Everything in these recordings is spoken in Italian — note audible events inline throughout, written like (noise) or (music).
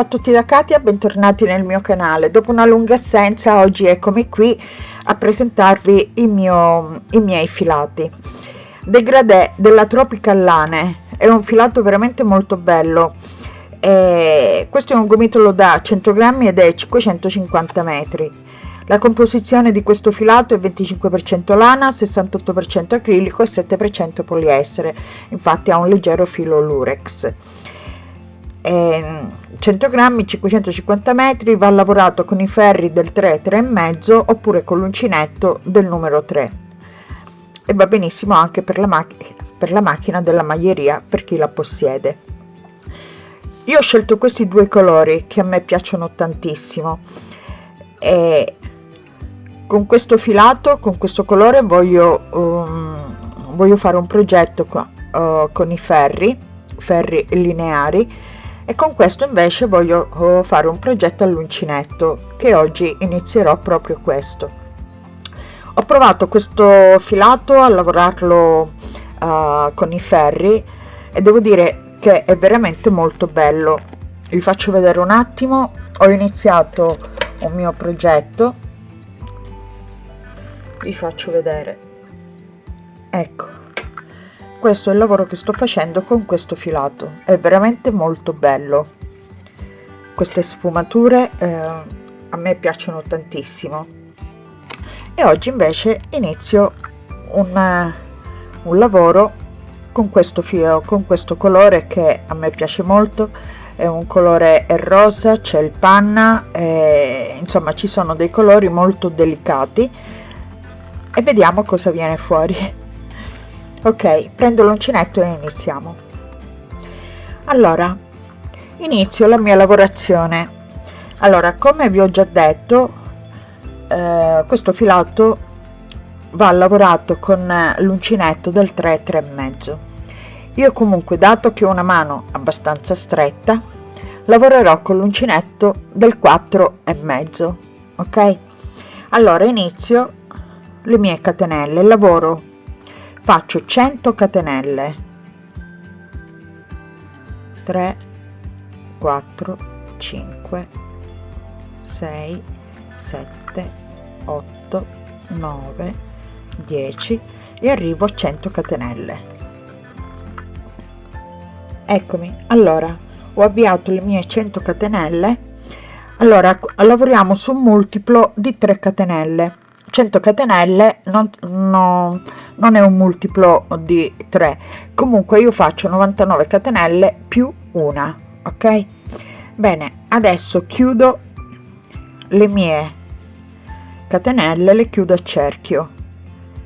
Ciao a tutti da Katia, bentornati nel mio canale. Dopo una lunga assenza, oggi eccomi qui a presentarvi mio, i miei filati. Degradé della Tropical Lane è un filato veramente molto bello. E questo è un gomitolo da 100 grammi ed è 550 metri. La composizione di questo filato è 25% lana, 68% acrilico e 7% poliestere, infatti ha un leggero filo lurex. 100 grammi 550 metri va lavorato con i ferri del 3 3,5 oppure con l'uncinetto del numero 3 e va benissimo anche per la, macchina per la macchina della maglieria per chi la possiede. Io ho scelto questi due colori che a me piacciono tantissimo. E con questo filato con questo colore voglio um, voglio fare un progetto con, uh, con i ferri ferri lineari e con questo invece voglio oh, fare un progetto all'uncinetto che oggi inizierò proprio questo. Ho provato questo filato a lavorarlo uh, con i ferri e devo dire che è veramente molto bello. Vi faccio vedere un attimo. Ho iniziato un mio progetto. Vi faccio vedere. Ecco questo è il lavoro che sto facendo con questo filato è veramente molto bello. Queste sfumature eh, a me piacciono tantissimo. E oggi invece inizio un, un lavoro con questo filo con questo colore che a me piace molto. È un colore rosa c'è il panna eh, insomma ci sono dei colori molto delicati. E vediamo cosa viene fuori ok prendo l'uncinetto e iniziamo. Allora inizio la mia lavorazione. Allora come vi ho già detto eh, questo filato va lavorato con l'uncinetto del 3 3 mezzo. Io comunque dato che ho una mano abbastanza stretta lavorerò con l'uncinetto del 4 e mezzo ok? Allora inizio le mie catenelle lavoro faccio 100 catenelle. 3 4 5 6 7 8 9 10 e arrivo a 100 catenelle. Eccomi. Allora ho avviato le mie 100 catenelle. Allora lavoriamo su un multiplo di 3 catenelle 100 catenelle non, no, non è un multiplo di 3 comunque io faccio 99 catenelle più una ok? Bene adesso chiudo le mie catenelle le chiudo a cerchio.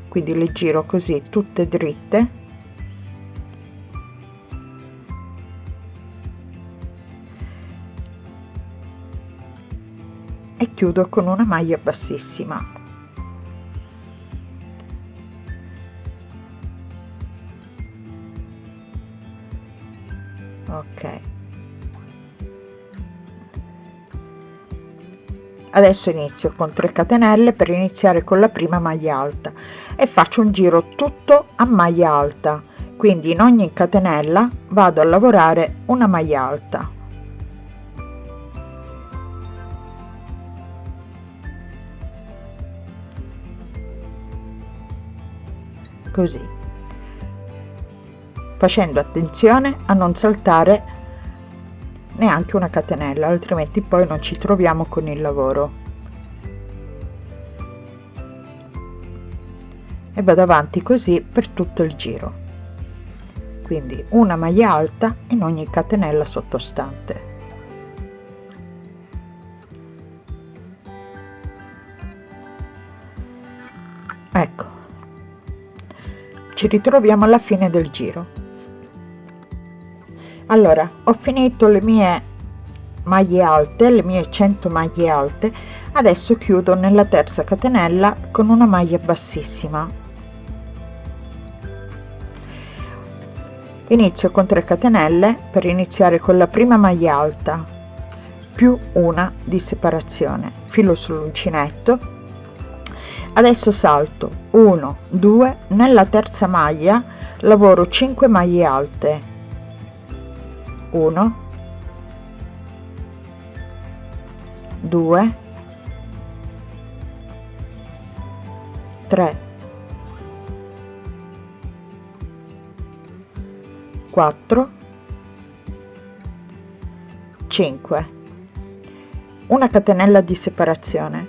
Quindi le giro così tutte dritte. E chiudo con una maglia bassissima ok. Adesso inizio con 3 catenelle per iniziare con la prima maglia alta e faccio un giro tutto a maglia alta. Quindi in ogni catenella vado a lavorare una maglia alta. Così facendo attenzione a non saltare neanche una catenella altrimenti poi non ci troviamo con il lavoro. E vado avanti così per tutto il giro. Quindi una maglia alta in ogni catenella sottostante. Ecco. Ci ritroviamo alla fine del giro allora ho finito le mie maglie alte le mie 100 maglie alte adesso chiudo nella terza catenella con una maglia bassissima. Inizio con 3 catenelle per iniziare con la prima maglia alta più una di separazione. Filo sull'uncinetto adesso salto 1 2 nella terza maglia lavoro 5 maglie alte 1 2 3 4 5 una catenella di separazione.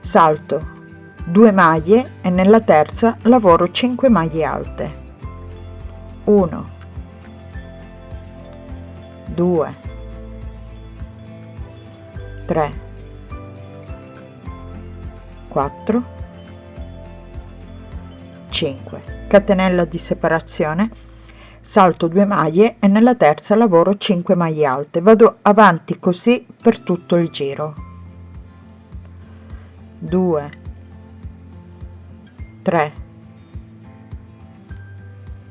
Salto. 2 maglie e nella terza lavoro 5 maglie alte. 1 2 3 4 5 catenella di separazione. Salto 2 maglie e nella terza lavoro 5 maglie alte. Vado avanti così per tutto il giro. 2 3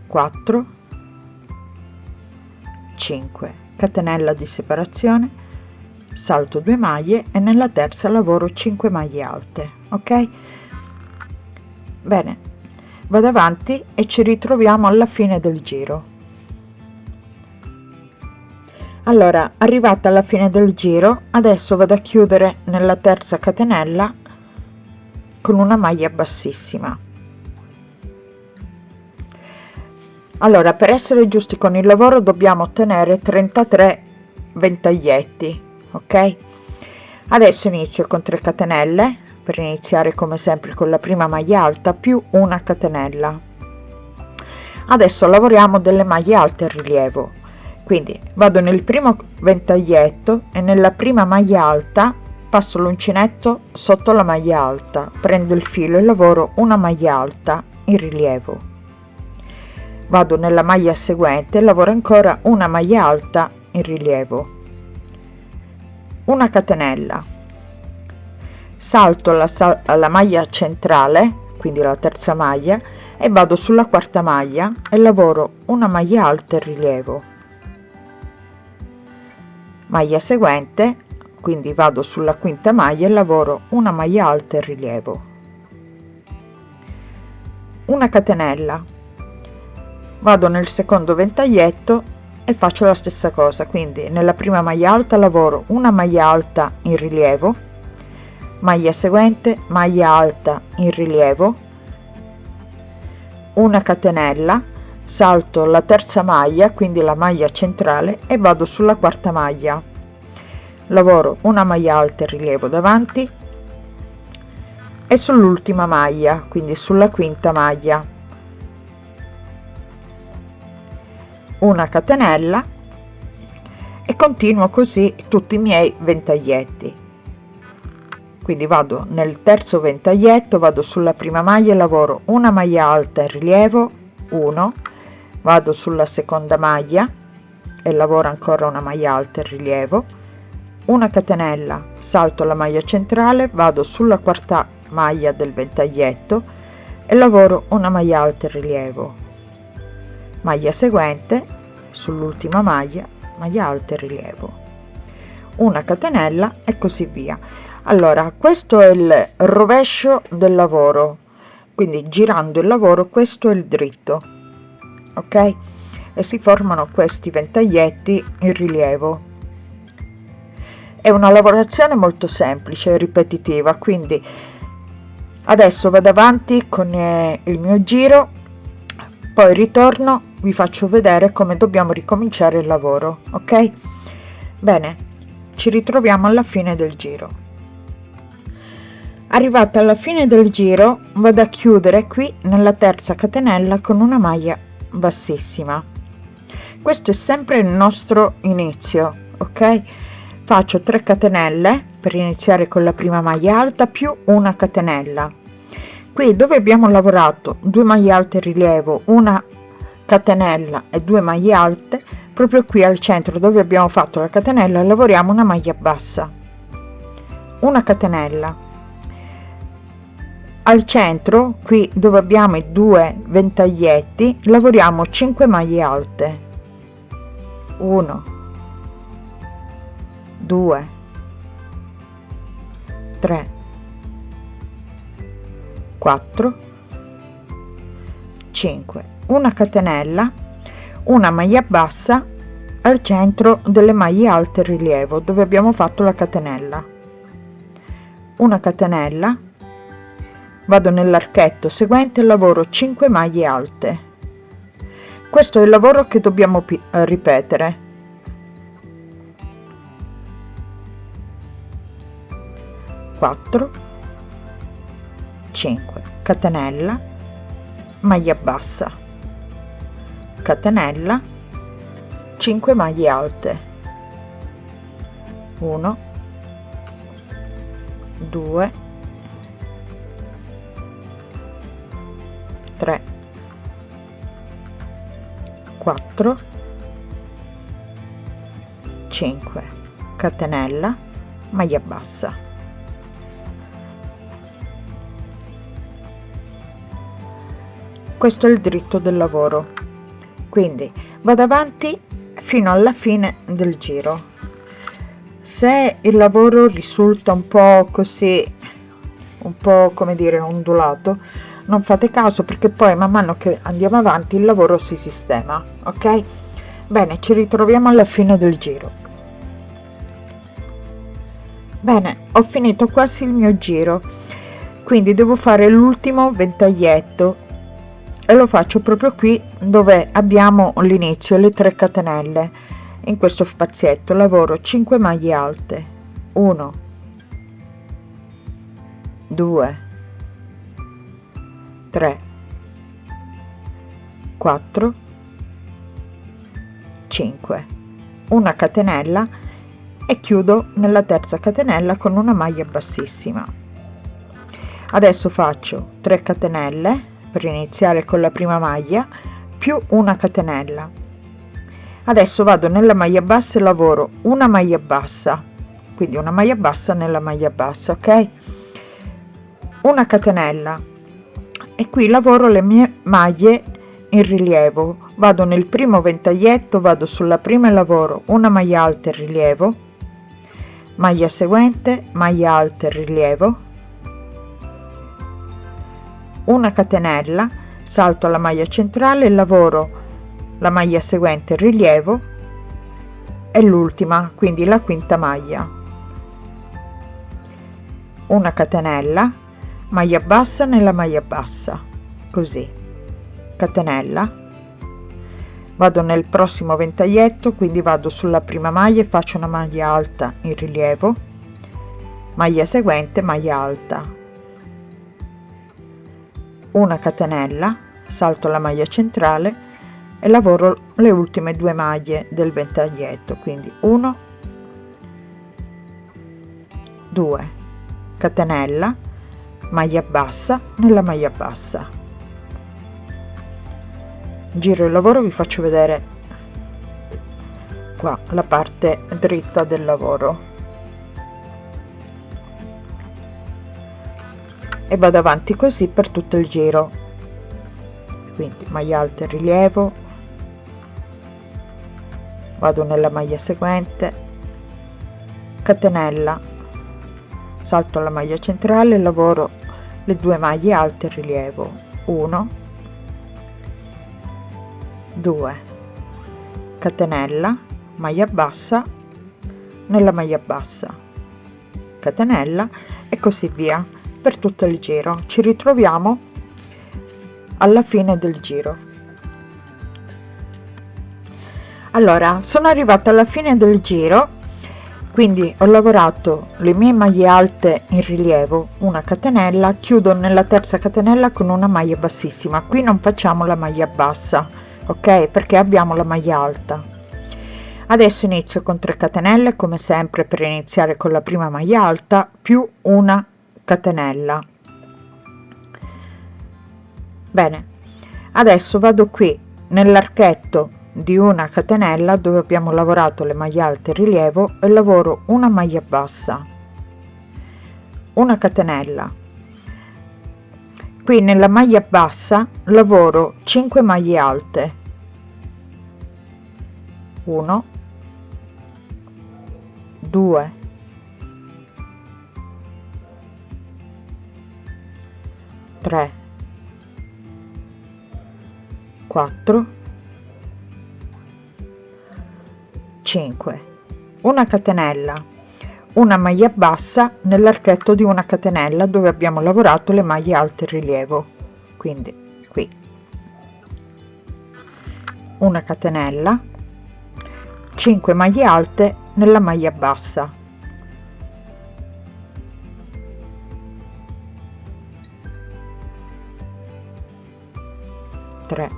4 5 catenella di separazione salto 2 maglie e nella terza lavoro 5 maglie alte ok? Bene vado avanti e ci ritroviamo alla fine del giro. Allora arrivata alla fine del giro adesso vado a chiudere nella terza catenella con una maglia bassissima allora per essere giusti con il lavoro dobbiamo ottenere 33 ventaglietti ok? Adesso inizio con 3 catenelle per iniziare come sempre con la prima maglia alta più una catenella. Adesso lavoriamo delle maglie alte in rilievo. Quindi vado nel primo ventaglietto e nella prima maglia alta passo l'uncinetto sotto la maglia alta. Prendo il filo e lavoro una maglia alta in rilievo vado nella maglia seguente e lavoro ancora una maglia alta in rilievo. Una catenella. Salto la, la maglia centrale quindi la terza maglia e vado sulla quarta maglia e lavoro una maglia alta in rilievo. Maglia seguente quindi vado sulla quinta maglia e lavoro una maglia alta in rilievo. Una catenella vado nel secondo ventaglietto e faccio la stessa cosa quindi nella prima maglia alta lavoro una maglia alta in rilievo maglia seguente maglia alta in rilievo una catenella salto la terza maglia quindi la maglia centrale e vado sulla quarta maglia. Lavoro una maglia alta in rilievo davanti e sull'ultima maglia quindi sulla quinta maglia una catenella e continuo così tutti i miei ventaglietti. Quindi vado nel terzo ventaglietto vado sulla prima maglia e lavoro una maglia alta in rilievo 1 vado sulla seconda maglia e lavoro ancora una maglia alta in rilievo una catenella salto la maglia centrale vado sulla quarta maglia del ventaglietto e lavoro una maglia alta in rilievo maglia seguente sull'ultima maglia maglia alta in rilievo. Una catenella e così via. Allora questo è il rovescio del lavoro. Quindi girando il lavoro questo è il dritto. Ok? E si formano questi ventaglietti in rilievo. È una lavorazione molto semplice e ripetitiva. Quindi adesso vado avanti con eh, il mio giro poi ritorno vi faccio vedere come dobbiamo ricominciare il lavoro ok? Bene ci ritroviamo alla fine del giro. Arrivata alla fine del giro vado a chiudere qui nella terza catenella con una maglia bassissima. Questo è sempre il nostro inizio ok? Faccio 3 catenelle per iniziare con la prima maglia alta più una catenella qui dove abbiamo lavorato 2 maglie alte rilievo una catenella e 2 maglie alte proprio qui al centro dove abbiamo fatto la catenella lavoriamo una maglia bassa. Una catenella. Al centro qui dove abbiamo i due ventaglietti lavoriamo 5 maglie alte. 1 2 3 4 5 una catenella una maglia bassa al centro delle maglie alte rilievo dove abbiamo fatto la catenella. Una catenella vado nell'archetto seguente lavoro 5 maglie alte. Questo è il lavoro che dobbiamo eh, ripetere. 4 5 catenella maglia bassa. Catenella 5 maglie alte. 1 2 3 4 5 catenella maglia bassa questo è il dritto del lavoro. Quindi vado avanti fino alla fine del giro. Se il lavoro risulta un po così un po come dire ondulato non fate caso perché poi man mano che andiamo avanti il lavoro si sistema ok? Bene ci ritroviamo alla fine del giro. Bene ho finito quasi il mio giro. Quindi devo fare l'ultimo ventaglietto e lo faccio proprio qui dove abbiamo l'inizio le 3 catenelle. In questo spazietto lavoro 5 maglie alte. 1 2 3 4 5 una catenella e chiudo nella terza catenella con una maglia bassissima. Adesso faccio 3 catenelle per iniziare con la prima maglia più una catenella. Adesso vado nella maglia bassa e lavoro una maglia bassa quindi una maglia bassa nella maglia bassa ok? Una catenella. E qui lavoro le mie maglie in rilievo. Vado nel primo ventaglietto vado sulla prima e lavoro una maglia alta e rilievo maglia seguente maglia alta e rilievo una catenella salto alla maglia centrale lavoro la maglia seguente rilievo e l'ultima quindi la quinta maglia. Una catenella maglia bassa nella maglia bassa così. Catenella. Vado nel prossimo ventaglietto quindi vado sulla prima maglia e faccio una maglia alta in rilievo. Maglia seguente maglia alta una catenella salto la maglia centrale e lavoro le ultime due maglie del ventaglietto quindi 1 2 catenella maglia bassa nella maglia bassa. Giro il lavoro vi faccio vedere qua la parte dritta del lavoro e vado avanti così per tutto il giro. Quindi maglia alta e rilievo. Vado nella maglia seguente. Catenella. Salto alla maglia centrale lavoro le due maglie alte e rilievo. 1 2 catenella. Maglia bassa. Nella maglia bassa. Catenella e così via per tutto il giro. Ci ritroviamo alla fine del giro. Allora sono arrivata alla fine del giro quindi ho lavorato le mie maglie alte in rilievo una catenella chiudo nella terza catenella con una maglia bassissima. Qui non facciamo la maglia bassa ok? Perché abbiamo la maglia alta. Adesso inizio con 3 catenelle come sempre per iniziare con la prima maglia alta più una catenella. Bene adesso vado qui nell'archetto di una catenella dove abbiamo lavorato le maglie alte rilievo e lavoro una maglia bassa. Una catenella. Qui nella maglia bassa lavoro 5 maglie alte. 1 2 3 4 5 una catenella una maglia bassa nell'archetto di una catenella dove abbiamo lavorato le maglie alte rilievo. Quindi qui. Una catenella 5 maglie alte nella maglia bassa 3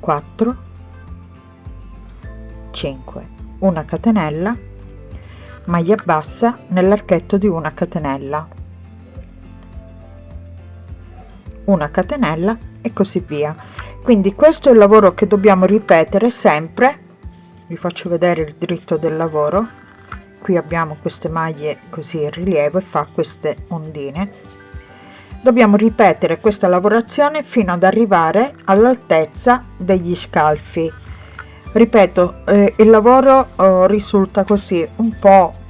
4 5 una catenella maglia bassa nell'archetto di una catenella. Una catenella e così via. Quindi questo è il lavoro che dobbiamo ripetere sempre. Vi faccio vedere il dritto del lavoro. Qui abbiamo queste maglie così in rilievo e fa queste ondine dobbiamo ripetere questa lavorazione fino ad arrivare all'altezza degli scalfi. Ripeto eh, il lavoro eh, risulta così un po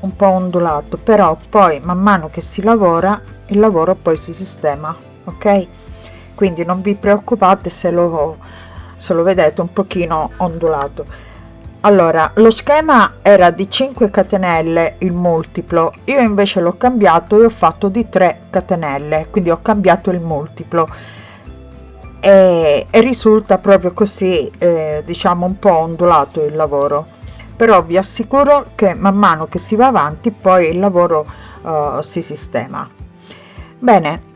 un po ondulato però poi man mano che si lavora il lavoro poi si sistema ok? Quindi non vi preoccupate se lo se lo vedete un pochino ondulato allora lo schema era di 5 catenelle il multiplo io invece l'ho cambiato e ho fatto di 3 catenelle quindi ho cambiato il multiplo. E, e risulta proprio così eh, diciamo un po ondulato il lavoro. Però vi assicuro che man mano che si va avanti poi il lavoro uh, si sistema. Bene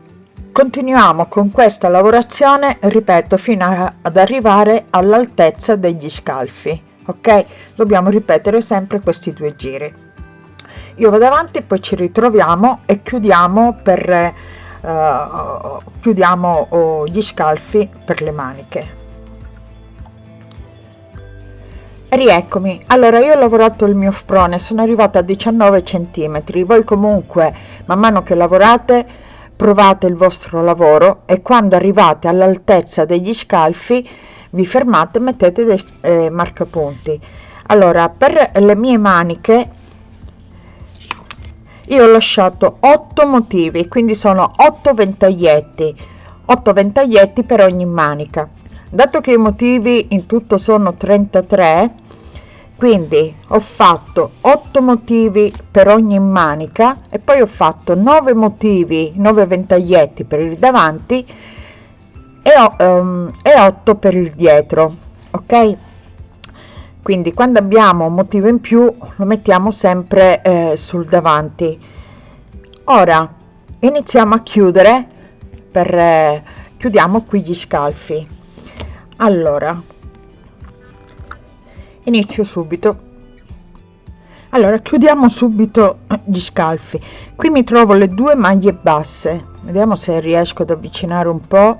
continuiamo con questa lavorazione ripeto fino a, ad arrivare all'altezza degli scalfi ok? Dobbiamo ripetere sempre questi due giri. Io vado avanti poi ci ritroviamo e chiudiamo per uh, chiudiamo uh, gli scalfi per le maniche. Rieccomi. Allora io ho lavorato il mio sprone sono arrivata a 19 centimetri. Voi comunque man mano che lavorate provate il vostro lavoro e quando arrivate all'altezza degli scalfi vi fermate mettete dei eh, marcapunti. Allora per le mie maniche io ho lasciato 8 motivi quindi sono 8 ventaglietti 8 ventaglietti per ogni manica. Dato che i motivi in tutto sono 33 quindi ho fatto 8 motivi per ogni manica e poi ho fatto 9 motivi 9 ventaglietti per il davanti e 8 per il dietro ok? Quindi quando abbiamo un motivo in più lo mettiamo sempre eh, sul davanti. Ora iniziamo a chiudere per eh, chiudiamo qui gli scalfi. Allora inizio subito. Allora chiudiamo subito gli scalfi. Qui mi trovo le due maglie basse. Vediamo se riesco ad avvicinare un po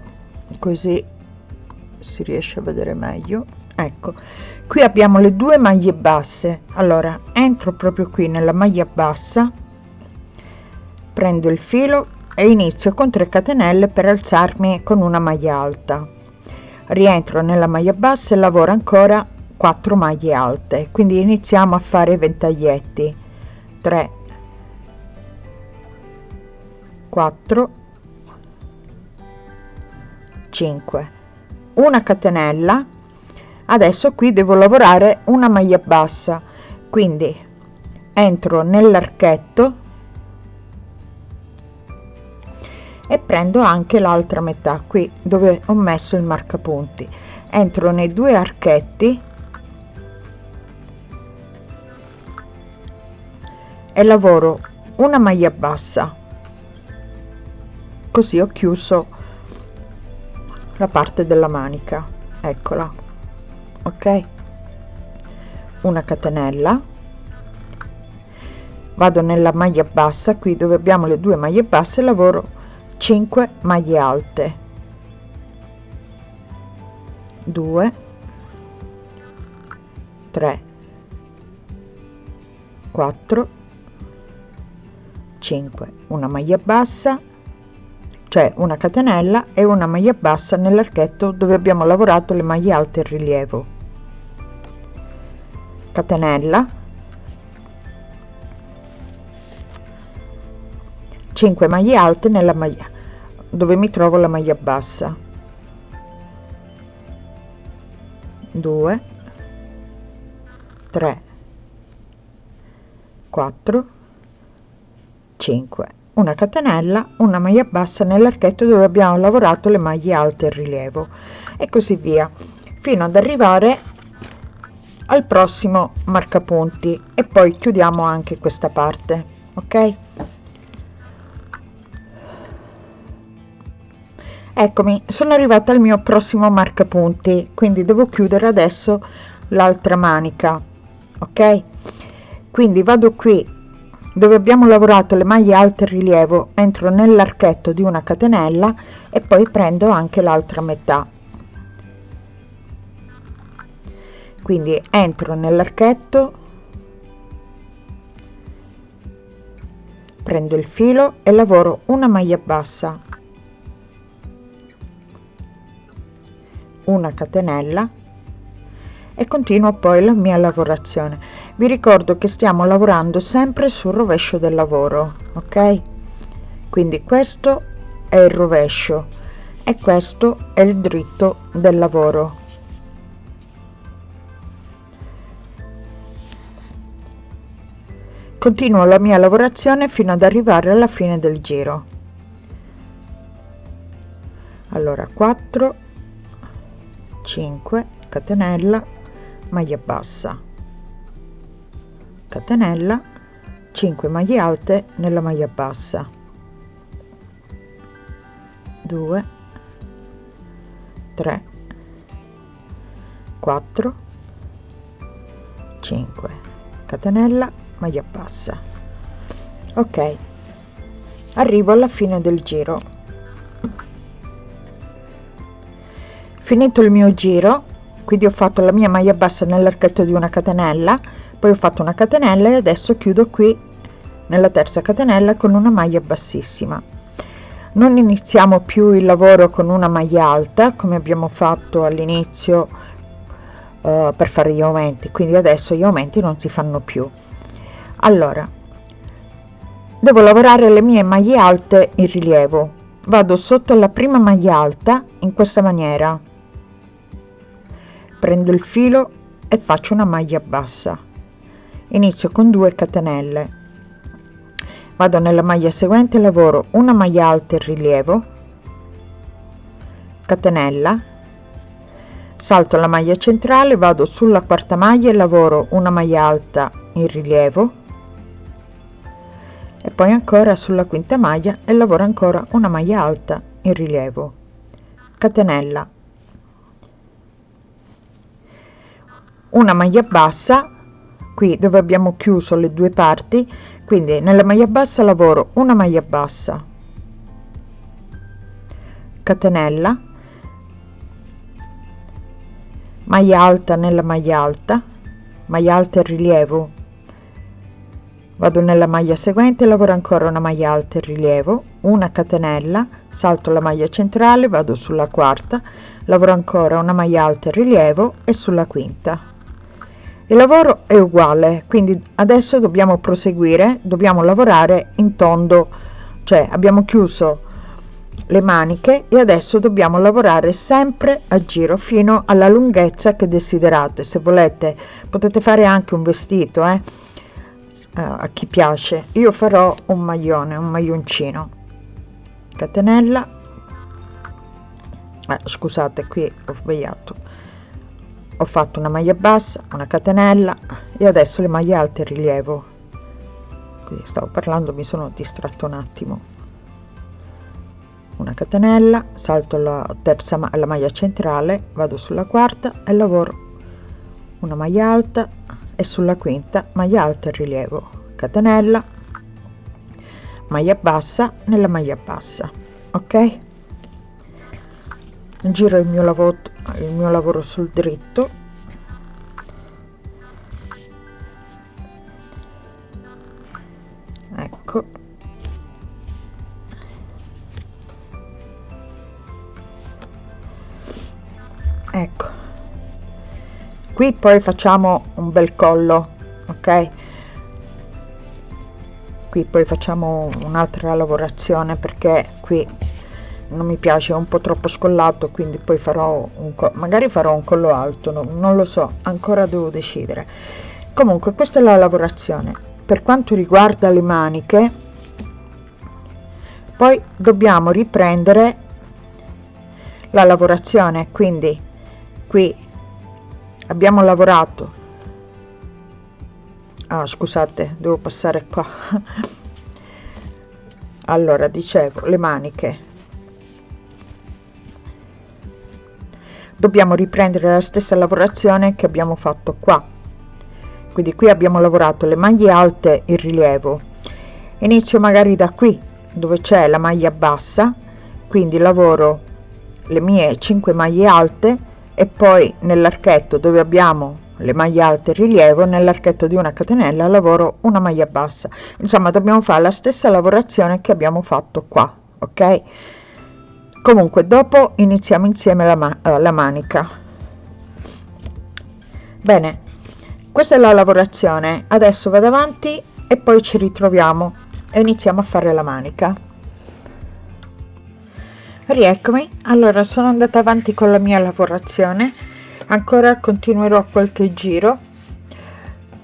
così si riesce a vedere meglio. Ecco qui abbiamo le due maglie basse. Allora entro proprio qui nella maglia bassa prendo il filo e inizio con 3 catenelle per alzarmi con una maglia alta. Rientro nella maglia bassa e lavoro ancora 4 maglie alte. Quindi iniziamo a fare ventaglietti. 3 4 5 una catenella. Adesso qui devo lavorare una maglia bassa. Quindi entro nell'archetto e prendo anche l'altra metà qui dove ho messo il marcapunti. Entro nei due archetti e lavoro una maglia bassa. Così ho chiuso la parte della manica. Eccola. Ok. Una catenella. Vado nella maglia bassa qui dove abbiamo le due maglie basse lavoro 5 maglie alte. 2 3 4 5 una maglia bassa cioè una catenella e una maglia bassa nell'archetto dove abbiamo lavorato le maglie alte in rilievo. Catenella. 5 maglie alte nella maglia dove mi trovo la maglia bassa. 2 3 4 5 una catenella una maglia bassa nell'archetto dove abbiamo lavorato le maglie alte in rilievo e così via fino ad arrivare al prossimo marcapunti e poi chiudiamo anche questa parte ok? Eccomi sono arrivata al mio prossimo marcapunti quindi devo chiudere adesso l'altra manica ok? Quindi vado qui dove abbiamo lavorato le maglie alte rilievo entro nell'archetto di una catenella e poi prendo anche l'altra metà. Quindi entro nell'archetto prendo il filo e lavoro una maglia bassa una catenella e continuo poi la mia lavorazione vi ricordo che stiamo lavorando sempre sul rovescio del lavoro ok? Quindi questo è il rovescio e questo è il dritto del lavoro. Continuo la mia lavorazione fino ad arrivare alla fine del giro. Allora 4 5 catenella maglia bassa catenella 5 maglie alte nella maglia bassa. 2 3 4 5 catenella maglia bassa. Ok arrivo alla fine del giro. Finito il mio giro quindi ho fatto la mia maglia bassa nell'archetto di una catenella poi ho fatto una catenella e adesso chiudo qui nella terza catenella con una maglia bassissima. Non iniziamo più il lavoro con una maglia alta come abbiamo fatto all'inizio uh, per fare gli aumenti. Quindi adesso gli aumenti non si fanno più. Allora devo lavorare le mie maglie alte in rilievo. Vado sotto la prima maglia alta in questa maniera. Prendo il filo e faccio una maglia bassa inizio con 2 catenelle. Vado nella maglia seguente lavoro una maglia alta in rilievo catenella salto la maglia centrale vado sulla quarta maglia e lavoro una maglia alta in rilievo e poi ancora sulla quinta maglia e lavoro ancora una maglia alta in rilievo catenella. Una maglia bassa qui dove abbiamo chiuso le due parti quindi nella maglia bassa lavoro una maglia bassa. Catenella. Maglia alta nella maglia alta. Maglia alta in rilievo. Vado nella maglia seguente lavoro ancora una maglia alta in rilievo. Una catenella salto la maglia centrale vado sulla quarta lavoro ancora una maglia alta in rilievo e sulla quinta il lavoro è uguale quindi adesso dobbiamo proseguire dobbiamo lavorare in tondo cioè abbiamo chiuso le maniche e adesso dobbiamo lavorare sempre a giro fino alla lunghezza che desiderate. Se volete potete fare anche un vestito eh? a chi piace. Io farò un maglione un maglioncino. Catenella. Eh, scusate qui ho sbagliato ho fatto una maglia bassa una catenella e adesso le maglie alte rilievo qui stavo parlando mi sono distratto un attimo. Una catenella salto la terza la maglia centrale vado sulla quarta e lavoro. Una maglia alta e sulla quinta maglia alta e rilievo catenella maglia bassa nella maglia bassa ok giro il mio lavoro il mio lavoro sul dritto. Ecco. Ecco. Qui poi facciamo un bel collo ok? Qui poi facciamo un'altra lavorazione perché qui non mi piace è un po troppo scollato quindi poi farò un magari farò un collo alto no, non lo so ancora devo decidere. Comunque questa è la lavorazione. Per quanto riguarda le maniche poi dobbiamo riprendere la lavorazione. Quindi qui abbiamo lavorato. Ah, scusate devo passare qua. (laughs) Allora dicevo le maniche dobbiamo riprendere la stessa lavorazione che abbiamo fatto qua. Quindi qui abbiamo lavorato le maglie alte in rilievo. Inizio magari da qui dove c'è la maglia bassa quindi lavoro le mie 5 maglie alte e poi nell'archetto dove abbiamo le maglie alte rilievo nell'archetto di una catenella lavoro una maglia bassa. Insomma dobbiamo fare la stessa lavorazione che abbiamo fatto qua ok comunque dopo iniziamo insieme la, ma eh, la manica. Bene questa è la lavorazione. Adesso vado avanti e poi ci ritroviamo e iniziamo a fare la manica. Rieccomi. Allora sono andata avanti con la mia lavorazione. Ancora continuerò qualche giro.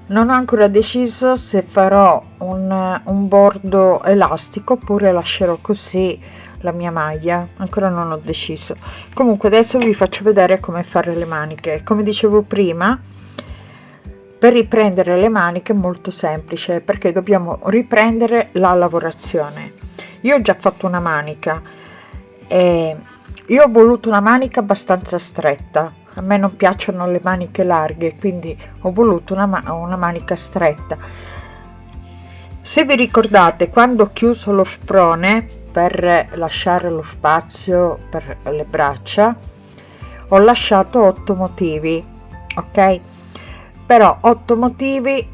Non ho ancora deciso se farò un, un bordo elastico oppure lascerò così la mia maglia ancora non ho deciso. Comunque adesso vi faccio vedere come fare le maniche. Come dicevo prima per riprendere le maniche è molto semplice perché dobbiamo riprendere la lavorazione. Io ho già fatto una manica e io ho voluto una manica abbastanza stretta. A me non piacciono le maniche larghe quindi ho voluto una, una manica stretta. Se vi ricordate quando ho chiuso lo sprone per lasciare lo spazio per le braccia ho lasciato 8 motivi ok? Però 8 motivi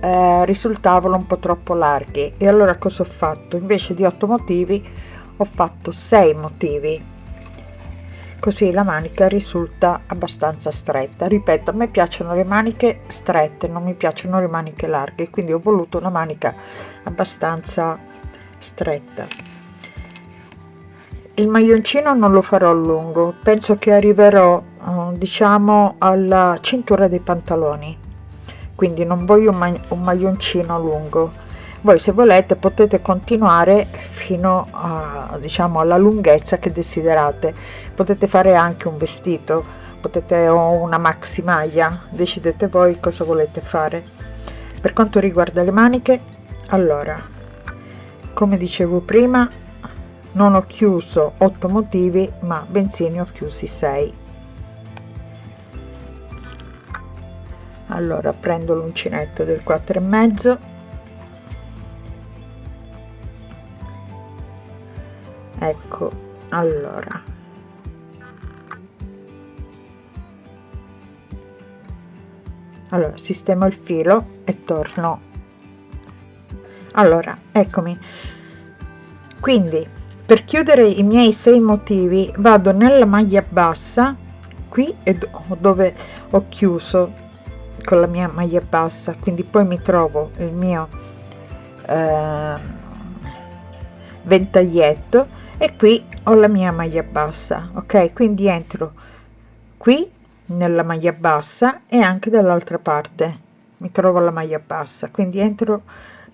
eh, risultavano un po troppo larghi. E allora cosa ho fatto? Invece di 8 motivi ho fatto 6 motivi. Così la manica risulta abbastanza stretta. Ripeto a me piacciono le maniche strette non mi piacciono le maniche larghe quindi ho voluto una manica abbastanza stretta il maglioncino non lo farò lungo. Penso che arriverò eh, diciamo alla cintura dei pantaloni. Quindi non voglio un, un maglioncino lungo. Voi se volete potete continuare fino a diciamo alla lunghezza che desiderate. Potete fare anche un vestito. Potete o una maxi maglia. Decidete voi cosa volete fare. Per quanto riguarda le maniche allora come dicevo prima non ho chiuso 8 motivi ma bensì ne ho chiusi 6 allora prendo l'uncinetto del 4 e mezzo. Ecco allora. Allora sistemo il filo e torno. Allora eccomi. Quindi per chiudere i miei sei motivi vado nella maglia bassa qui è dove ho chiuso con la mia maglia bassa quindi poi mi trovo il mio eh, ventaglietto e qui ho la mia maglia bassa ok? Quindi entro qui nella maglia bassa e anche dall'altra parte mi trovo la maglia bassa quindi entro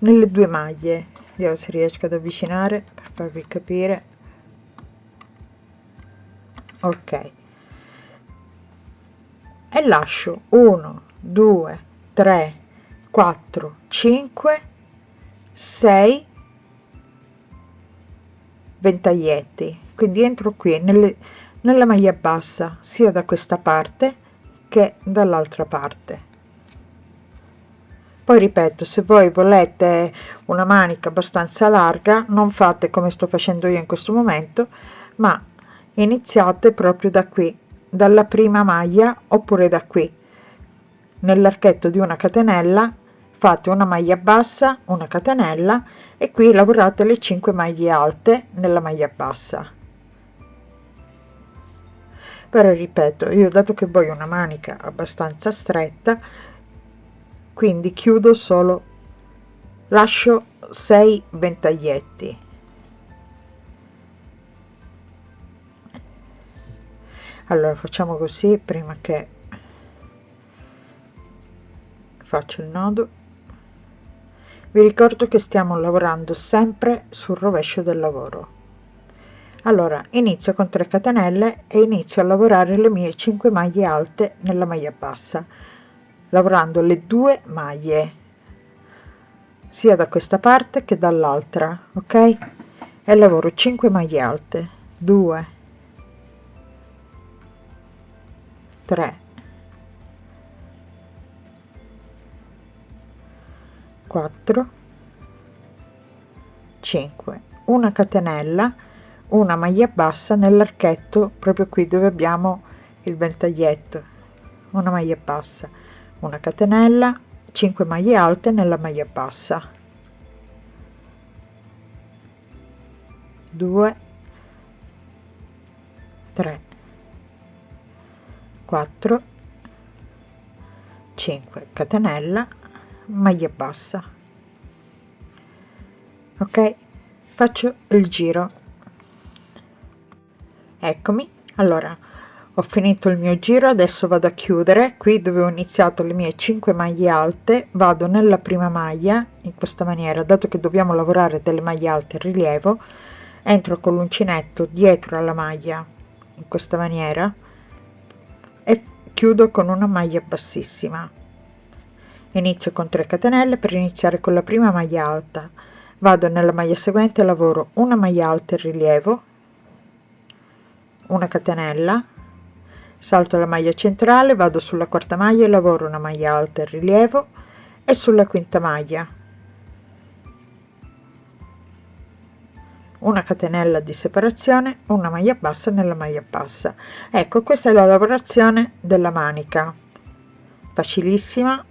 nelle due maglie vediamo se riesco ad avvicinare per farvi capire. Ok. E lascio 1 2 3 4 5 6 ventaglietti. Quindi entro qui nelle, nella maglia bassa sia da questa parte che dall'altra parte poi ripeto se voi volete una manica abbastanza larga non fate come sto facendo io in questo momento ma iniziate proprio da qui dalla prima maglia oppure da qui. Nell'archetto di una catenella fate una maglia bassa una catenella e qui lavorate le 5 maglie alte nella maglia bassa. Però ripeto io dato che voglio una manica abbastanza stretta quindi chiudo solo. Lascio 6 ventaglietti. Allora facciamo così prima che faccio il nodo. Vi ricordo che stiamo lavorando sempre sul rovescio del lavoro. Allora inizio con 3 catenelle e inizio a lavorare le mie 5 maglie alte nella maglia bassa lavorando le due maglie sia da questa parte che dall'altra ok? E lavoro 5 maglie alte 2 3 4 5 una catenella una maglia bassa nell'archetto proprio qui dove abbiamo il ventaglietto una maglia bassa una catenella 5 maglie alte nella maglia bassa. 2 3 4 5 catenella maglia bassa. Ok faccio il giro. Eccomi. Allora ho finito il mio giro adesso vado a chiudere. Qui dove ho iniziato le mie 5 maglie alte vado nella prima maglia in questa maniera. Dato che dobbiamo lavorare delle maglie alte in rilievo entro con l'uncinetto dietro alla maglia in questa maniera e chiudo con una maglia bassissima. Inizio con 3 catenelle per iniziare con la prima maglia alta. Vado nella maglia seguente lavoro una maglia alta in rilievo una catenella salto la maglia centrale vado sulla quarta maglia e lavoro una maglia alta in rilievo e sulla quinta maglia. Una catenella di separazione una maglia bassa nella maglia bassa. Ecco questa è la lavorazione della manica. Facilissima.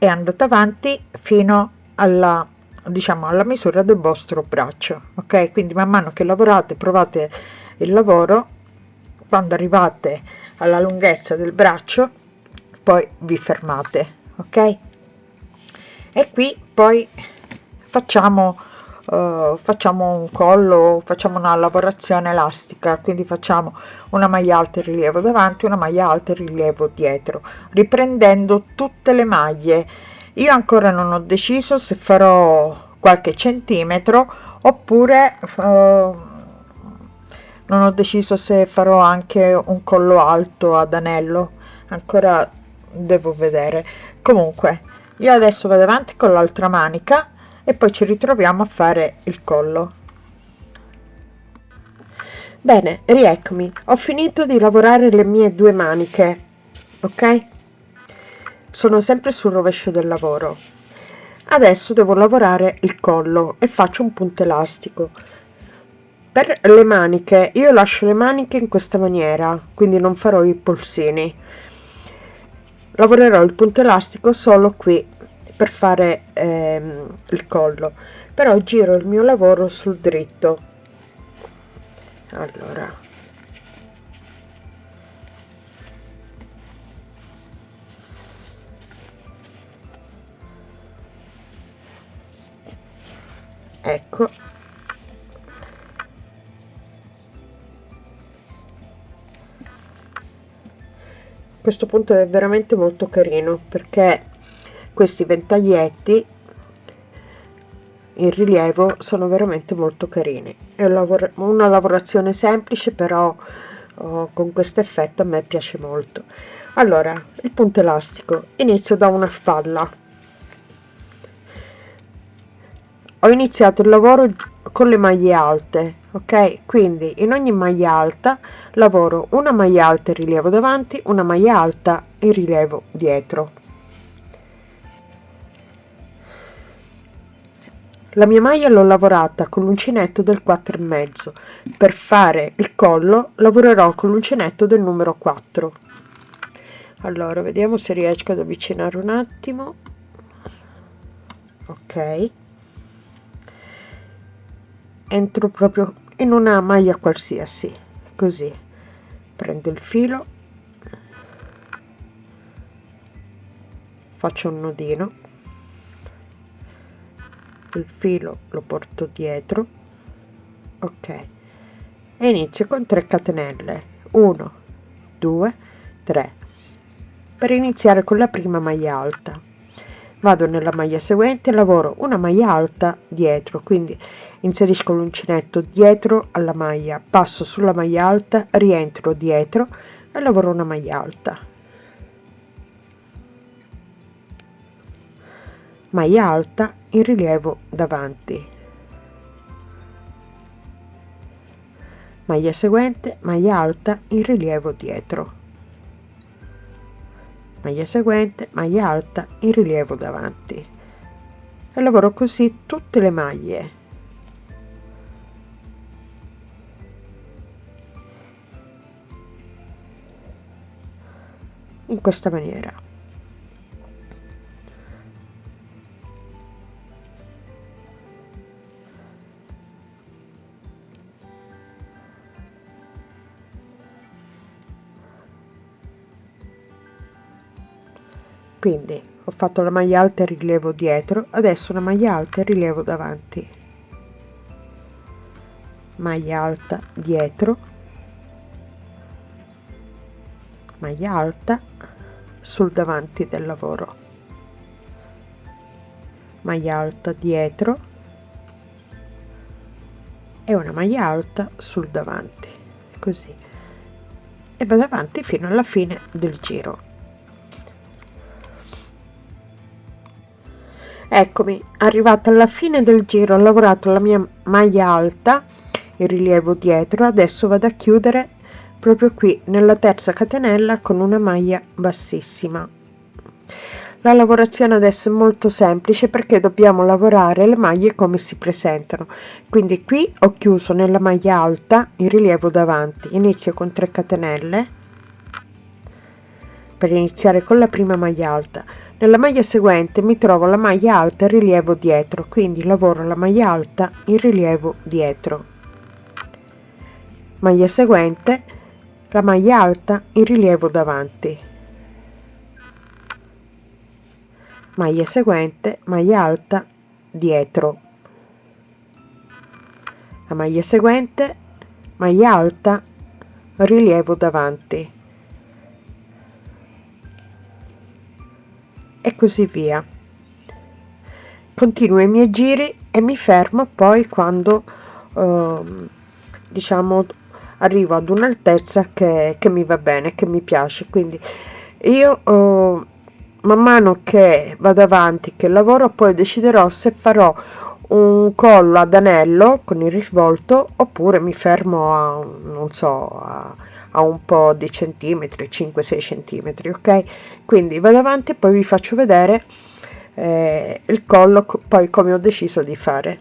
E andate avanti fino alla diciamo alla misura del vostro braccio ok? Quindi man mano che lavorate provate il lavoro quando arrivate alla lunghezza del braccio poi vi fermate ok? E qui poi facciamo uh, facciamo un collo facciamo una lavorazione elastica quindi facciamo una maglia alta in rilievo davanti una maglia alta in rilievo dietro riprendendo tutte le maglie io ancora non ho deciso se farò qualche centimetro oppure uh, non ho deciso se farò anche un collo alto ad anello. Ancora devo vedere. Comunque io adesso vado avanti con l'altra manica e poi ci ritroviamo a fare il collo. Bene rieccomi. Ho finito di lavorare le mie due maniche ok sono sempre sul rovescio del lavoro. Adesso devo lavorare il collo e faccio un punto elastico. Per le maniche io lascio le maniche in questa maniera quindi non farò i polsini. Lavorerò il punto elastico solo qui per fare ehm, il collo però giro il mio lavoro sul dritto. Allora ecco. Questo punto è veramente molto carino perché questi ventaglietti in rilievo sono veramente molto carini. È una lavorazione semplice però oh, con questo effetto a me piace molto. Allora il punto elastico. Inizio da una spalla ho iniziato il lavoro con le maglie alte ok? Quindi in ogni maglia alta lavoro una maglia alta in rilievo davanti una maglia alta in rilievo dietro. La mia maglia l'ho lavorata con l'uncinetto del 4 e mezzo. Per fare il collo lavorerò con l'uncinetto del numero 4 allora vediamo se riesco ad avvicinare un attimo. Ok entro proprio in una maglia qualsiasi così. Prendo il filo. Faccio un nodino. Il filo lo porto dietro. Ok. E inizio con 3 catenelle. 1 2 3 per iniziare con la prima maglia alta. Vado nella maglia seguente lavoro una maglia alta dietro quindi inserisco l'uncinetto dietro alla maglia passo sulla maglia alta rientro dietro e lavoro una maglia alta. Maglia alta in rilievo davanti. Maglia seguente maglia alta in rilievo dietro. Maglia seguente maglia alta in rilievo davanti. E lavoro così tutte le maglie in questa maniera. Quindi ho fatto la maglia alta e rilievo dietro adesso una maglia alta e rilievo davanti. Maglia alta dietro. Maglia alta sul davanti del lavoro. Maglia alta dietro e una maglia alta sul davanti così. E vado avanti fino alla fine del giro. Eccomi arrivata alla fine del giro ho lavorato la mia maglia alta il rilievo dietro adesso vado a chiudere proprio qui nella terza catenella con una maglia bassissima. La lavorazione adesso è molto semplice perché dobbiamo lavorare le maglie come si presentano. Quindi qui ho chiuso nella maglia alta il rilievo davanti. Inizio con 3 catenelle per iniziare con la prima maglia alta. Nella maglia seguente mi trovo la maglia alta in rilievo dietro. Quindi lavoro la maglia alta in rilievo dietro. Maglia seguente la maglia alta in rilievo davanti. Maglia seguente maglia alta dietro. La maglia seguente maglia alta rilievo davanti. E così via. Continuo i miei giri e mi fermo poi quando eh, diciamo arrivo ad un'altezza che, che, mi va bene che mi piace. Quindi io eh, man mano che vado avanti che lavoro poi deciderò se farò un collo ad anello con il risvolto oppure mi fermo a non so a a un po' di centimetri 5-6 centimetri ok? Quindi vado avanti e poi vi faccio vedere eh, il collo poi come ho deciso di fare.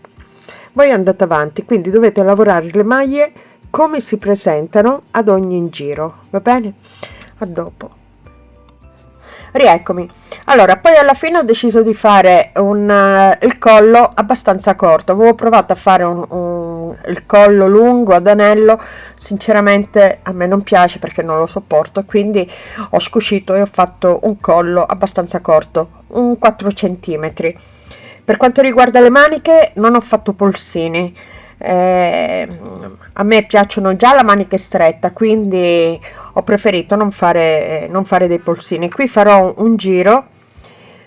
Voi andate avanti quindi dovete lavorare le maglie come si presentano ad ogni giro va bene? A dopo. Rieccomi. Allora poi alla fine ho deciso di fare un uh, il collo abbastanza corto. Avevo provato a fare un, un, il collo lungo ad anello. Sinceramente a me non piace perché non lo sopporto quindi ho scucito e ho fatto un collo abbastanza corto un 4 centimetri. Per quanto riguarda le maniche non ho fatto polsini eh, a me piacciono già la manica stretta quindi ho preferito non fare non fare dei polsini. Qui farò un giro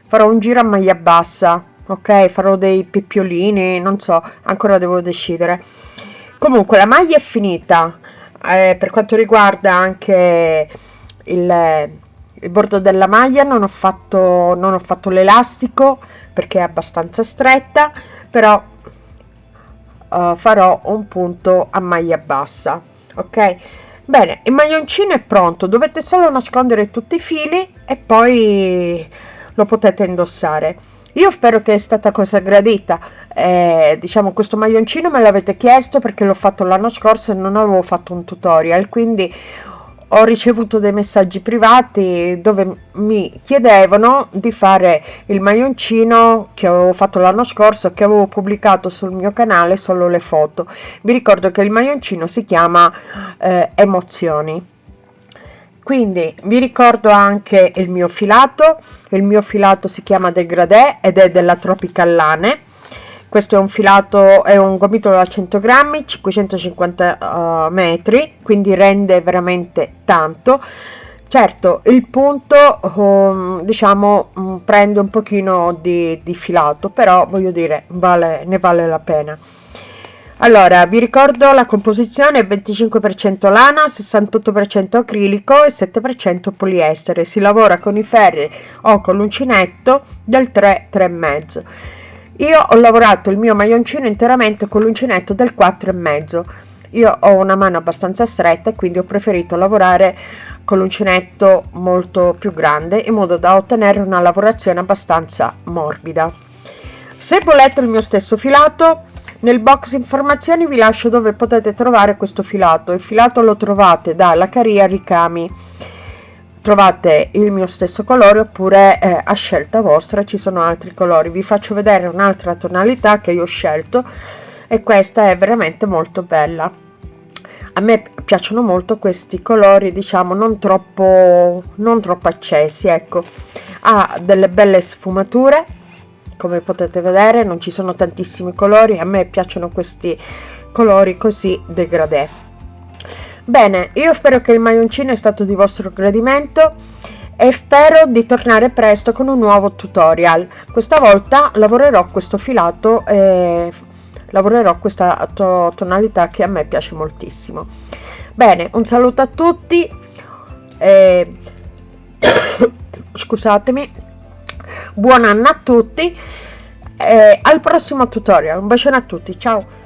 farò un giro a maglia bassa ok? Farò dei pippiolini non so ancora devo decidere. Comunque la maglia è finita. Eh, per quanto riguarda anche il, il bordo della maglia non ho fatto non ho fatto l'elastico perché è abbastanza stretta però uh, farò un punto a maglia bassa ok? Bene il maglioncino è pronto dovete solo nascondere tutti i fili e poi lo potete indossare. Io spero che è stata cosa gradita. Eh, diciamo questo maglioncino me l'avete chiesto perché l'ho fatto l'anno scorso e non avevo fatto un tutorial quindi ho ricevuto dei messaggi privati dove mi chiedevano di fare il maglioncino che avevo fatto l'anno scorso che avevo pubblicato sul mio canale solo le foto. Vi ricordo che il maglioncino si chiama eh, emozioni. Quindi vi ricordo anche il mio filato. Il mio filato si chiama degradé ed è della tropicallane questo è un filato è un gomitolo da 100 grammi 550 uh, metri quindi rende veramente tanto. Certo il punto um, diciamo um, prende un pochino di, di filato però voglio dire vale, ne vale la pena. Allora vi ricordo la composizione 25% lana 68% acrilico e 7% poliestere. Si lavora con i ferri o con l'uncinetto del 3 3,5 io ho lavorato il mio maglioncino interamente con l'uncinetto del 4,5 io ho una mano abbastanza stretta quindi ho preferito lavorare con l'uncinetto molto più grande in modo da ottenere una lavorazione abbastanza morbida. Se volete il mio stesso filato nel box informazioni vi lascio dove potete trovare questo filato. Il filato lo trovate da Lacaria Ricami trovate il mio stesso colore oppure eh, a scelta vostra ci sono altri colori. Vi faccio vedere un'altra tonalità che io ho scelto e questa è veramente molto bella. A me piacciono molto questi colori diciamo non troppo non troppo accesi ecco. Ha delle belle sfumature come potete vedere non ci sono tantissimi colori a me piacciono questi colori così degradé bene io spero che il maglioncino è stato di vostro gradimento e spero di tornare presto con un nuovo tutorial. Questa volta lavorerò questo filato e lavorerò questa to tonalità che a me piace moltissimo. Bene un saluto a tutti e... (coughs) scusatemi buon anno a tutti e al prossimo tutorial. Un bacione a tutti ciao